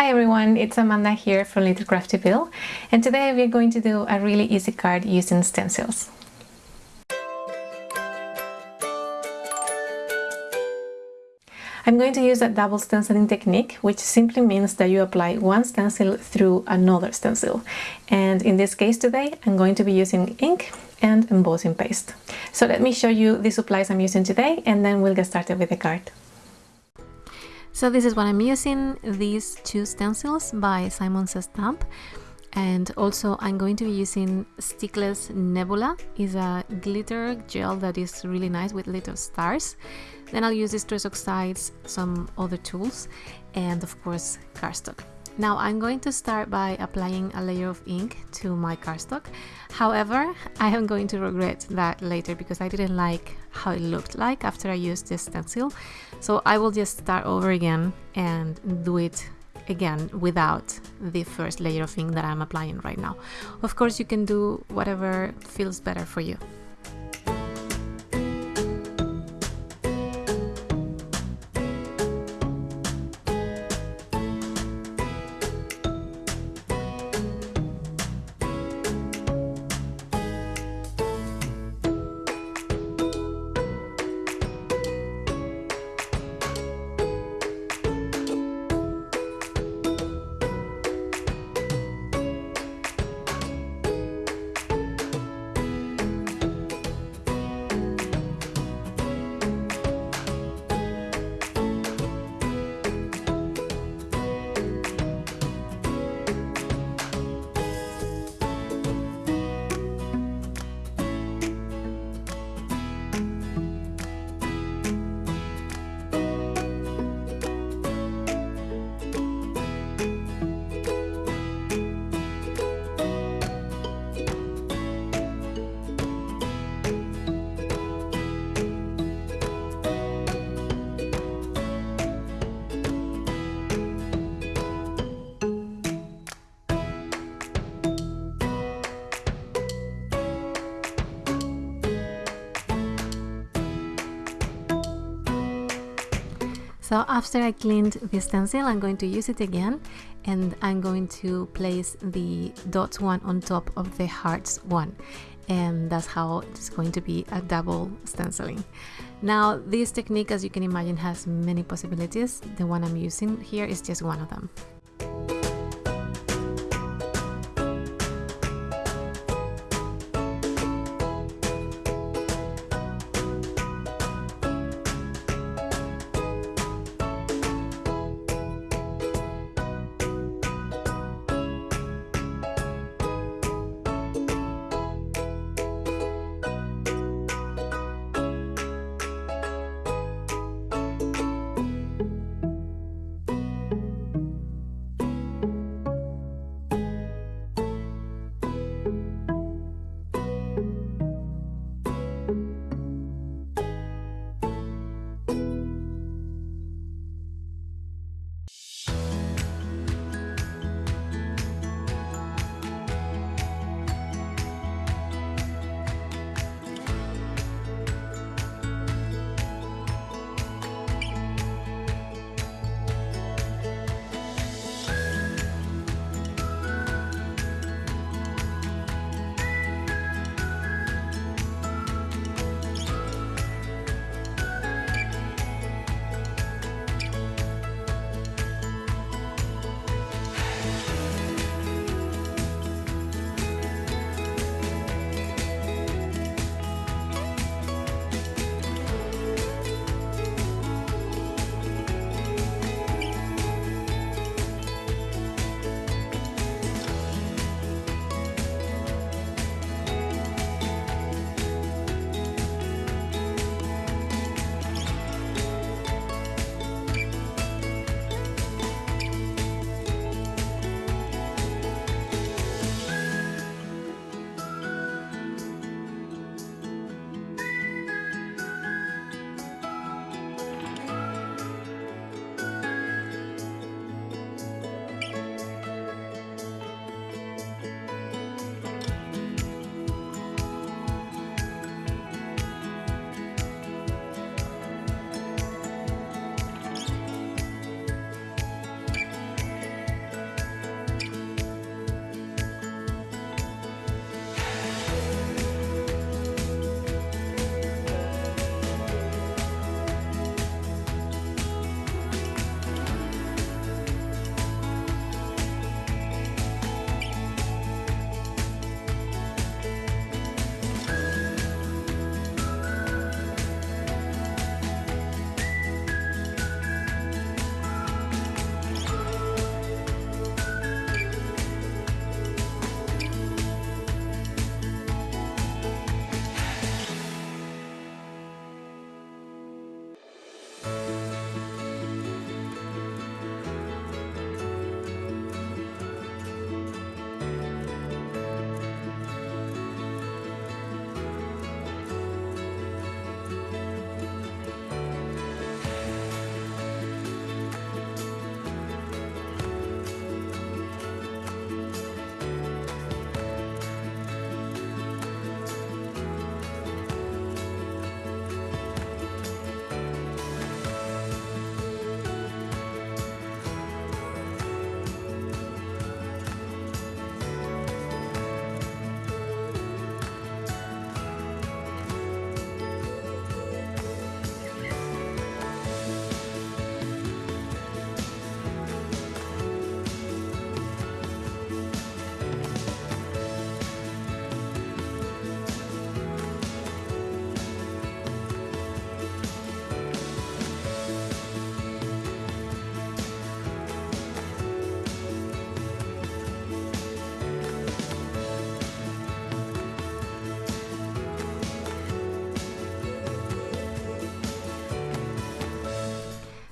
Hi everyone, it's Amanda here from Little Craftyville and today we're going to do a really easy card using stencils. I'm going to use a double stenciling technique which simply means that you apply one stencil through another stencil and in this case today I'm going to be using ink and embossing paste. So let me show you the supplies I'm using today and then we'll get started with the card. So this is what I'm using, these two stencils by Simon Says Stamp. And also I'm going to be using Stickles Nebula. is a glitter gel that is really nice with little stars. Then I'll use Distress Oxides, some other tools, and of course cardstock. Now I'm going to start by applying a layer of ink to my cardstock. However, I am going to regret that later because I didn't like how it looked like after I used this stencil. So I will just start over again and do it again without the first layer of ink that I'm applying right now. Of course, you can do whatever feels better for you. So after I cleaned the stencil, I'm going to use it again and I'm going to place the dot one on top of the hearts one and that's how it's going to be a double stenciling. Now this technique as you can imagine has many possibilities. The one I'm using here is just one of them.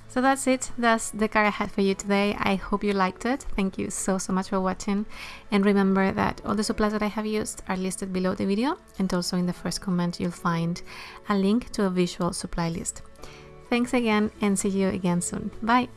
So that's it. That's the card I had for you today. I hope you liked it. Thank you so, so much for watching. And remember that all the supplies that I have used are listed below the video. And also in the first comment, you'll find a link to a visual supply list. Thanks again and see you again soon. Bye.